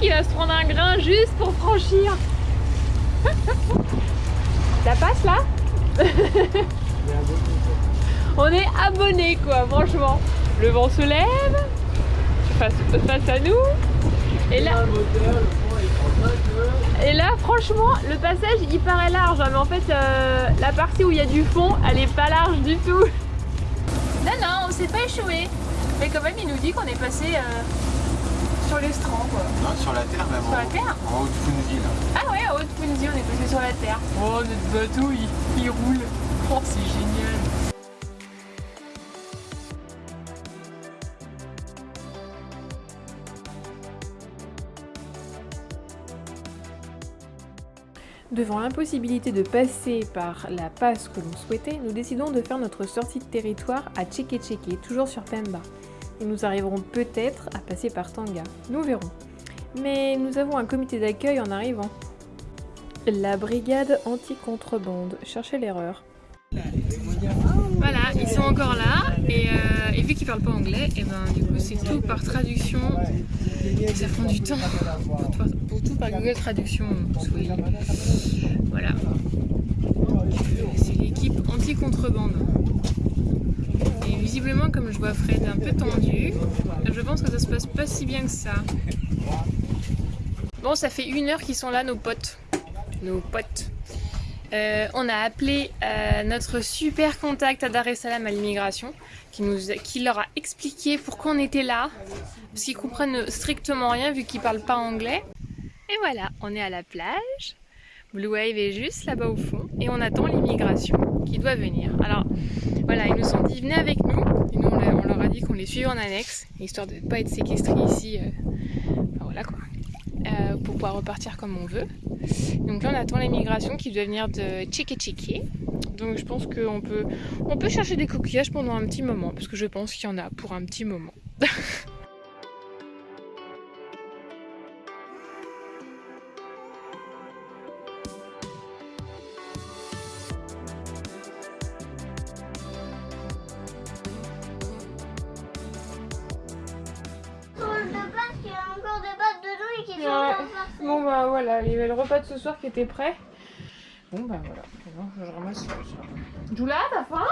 qu'il va se prendre un grain juste pour franchir. Ça passe là On est abonnés quoi, franchement. Le vent se lève, face, face à nous. Et là, et là, franchement, le passage il paraît large, hein, mais en fait, euh, la partie où il y a du fond, elle est pas large du tout. Non, non, on s'est pas échoué. Mais quand même, il nous dit qu'on est passé euh, sur l'estran, quoi. Non, sur la terre même. Sur la en, terre En haut de Fundy, là. Ah ouais, à Haute-Fundy, on est passé sur la terre. Oh, notre bateau, il, il roule. Oh, c'est génial. Devant l'impossibilité de passer par la passe que l'on souhaitait, nous décidons de faire notre sortie de territoire à Tcheke Tcheke, toujours sur Pemba. Nous arriverons peut-être à passer par Tanga. Nous verrons. Mais nous avons un comité d'accueil en arrivant. La brigade anti-contrebande. Cherchez l'erreur. Voilà, ils sont encore là et, euh, vu qu'ils parlent pas anglais, et ben du coup c'est tout par traduction. Ça prend du temps pour, tout- par Google Traduction. Voilà. C'est l'équipe anti-contrebande. Visiblement, comme je vois Fred un peu tendu, je pense que ça se passe pas si bien que ça. Bon, ça fait une heure qu'ils sont là, nos potes. Nos potes. Euh, on a appelé euh, notre super contact à Dar es Salaam à l'immigration, qui, qui leur a expliqué pourquoi on était là, parce qu'ils comprennent strictement rien vu qu'ils parlent pas anglais. Et voilà, on est à la plage. Blue Wave est juste là-bas au fond, et on attend l'immigration qui doit venir. Alors voilà, ils nous ont dit venez avec nous, et nous on, leur- a dit qu'on les suivait en annexe, histoire de ne pas être séquestrés ici. euh, voilà quoi. Euh, pour pouvoir repartir comme on veut. Donc là on attend l'immigration qui doit venir de Tcheke. Donc je pense qu'on peut, on peut chercher des coquillages pendant un petit moment, parce que je pense qu'il y en a pour un petit moment. Ouais. Bon bah voilà, il y avait le repas de ce soir qui était prêt. Bon bah voilà, Maintenant, je ramasse ça. Jula, t'as faim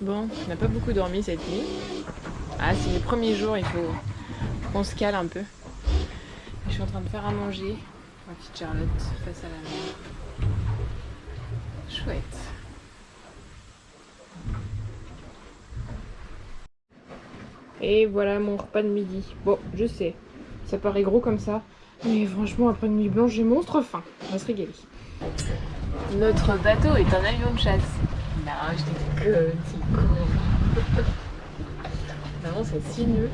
Bon, on n'a pas beaucoup dormi cette nuit. Ah, c'est les premiers jours, il faut qu'on se cale un peu. Je suis en train de faire à manger. Ma petite Charlotte face à la mer. Chouette. Et voilà mon repas de midi. Bon, je sais, ça paraît gros comme ça. Mais franchement, après une nuit blanche, j'ai monstre faim. On va se régaler. Notre bateau est un avion de chasse. Non, je t'ai que petit con. Vraiment, c'est 6 nœuds.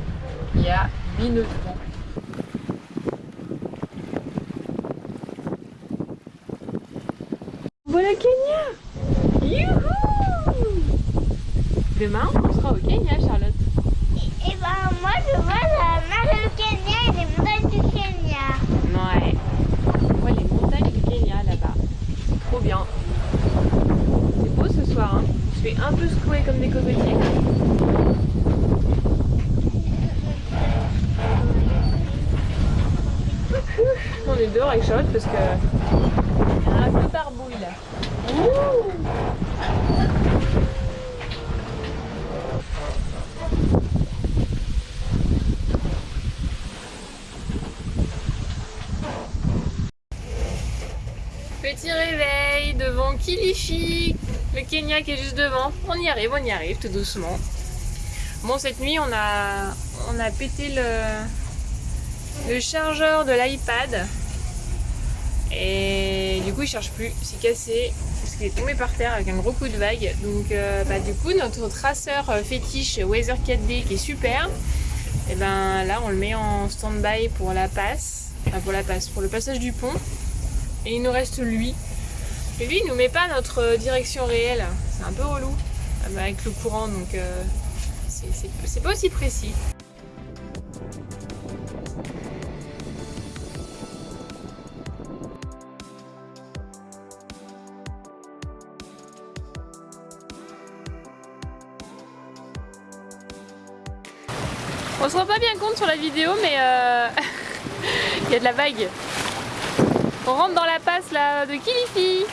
Il y a 8 nœuds de fond. Voilà Kenya Youhou Demain, on sera au Kenya, Charlotte. Et ben moi je vois la mer du Kenya et les montagnes du Kenya. Ouais. On voit les montagnes du Kenya là-bas. C'est trop bien. C'est beau ce soir, hein Je fais un peu secouer comme des cocotiers. On est dehors avec Charlotte parce que il y a un peu barbouille là. Ouh Petit réveil devant Le Kenya qui est juste devant. On y arrive, on y arrive tout doucement. Bon, cette nuit, on a, on a pété le, chargeur de l'iPad. Et du coup, il charge plus, c'est cassé parce qu'il est tombé par terre avec un gros coup de vague. Donc, euh, bah, du coup, notre traceur euh, fétiche Weather 4D qui est super, et ben là, on le met en stand-by pour la passe, pour la passe, pour le passage du pont. Et il nous reste lui. Lui, il nous met pas notre euh, direction réelle. C'est un peu relou euh, bah, avec le courant, donc euh, c'est pas aussi précis. On se rend pas bien compte sur la vidéo mais euh... il y a de la vague. On rentre dans la passe là de Kilifi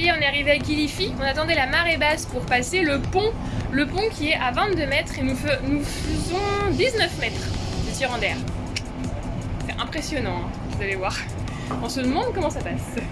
On est arrivé à Kilifi. On attendait la marée basse pour passer le pont. Le pont qui est à 22 mètres et nous, faisons 19 mètres de tirant d'air. C'est impressionnant, hein, vous allez voir. On se demande comment ça passe.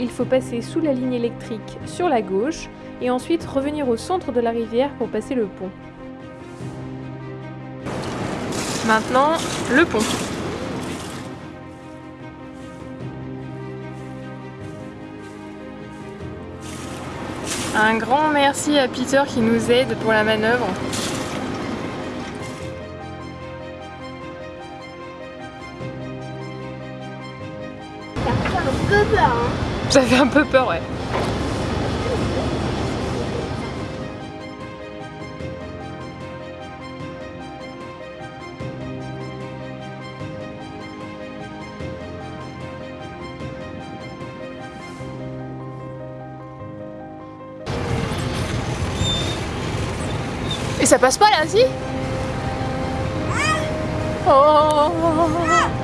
Il faut passer sous la ligne électrique sur la gauche et ensuite revenir au centre de la rivière pour passer le pont. Maintenant, le pont. Un grand merci à Peter qui nous aide pour la manœuvre. C'est un peu. Ça fait un peu peur, ouais. Et ça passe pas là, si? Oh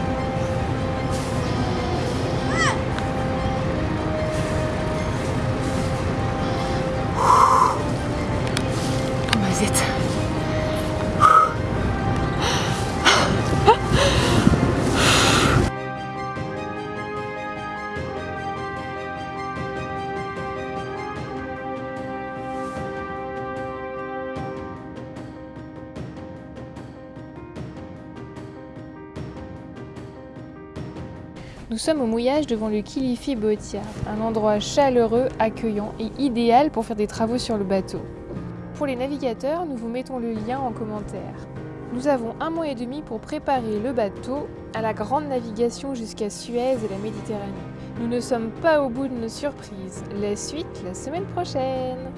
Nous sommes au mouillage devant le Kilifi Boatyard, un endroit chaleureux, accueillant et idéal pour faire des travaux sur le bateau. Pour les navigateurs, nous vous mettons le lien en commentaire. Nous avons un mois et demi pour préparer le bateau à la grande navigation jusqu'à Suez et la Méditerranée. Nous ne sommes pas au bout de nos surprises. La suite la semaine prochaine